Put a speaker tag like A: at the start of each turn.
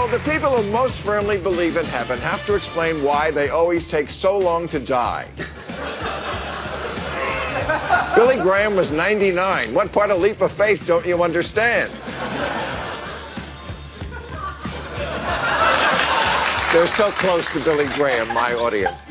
A: So the people who most firmly believe in heaven have to explain why they always take so long to die. Billy Graham was 99. What part of leap of faith don't you understand? They're so close to Billy Graham, my audience.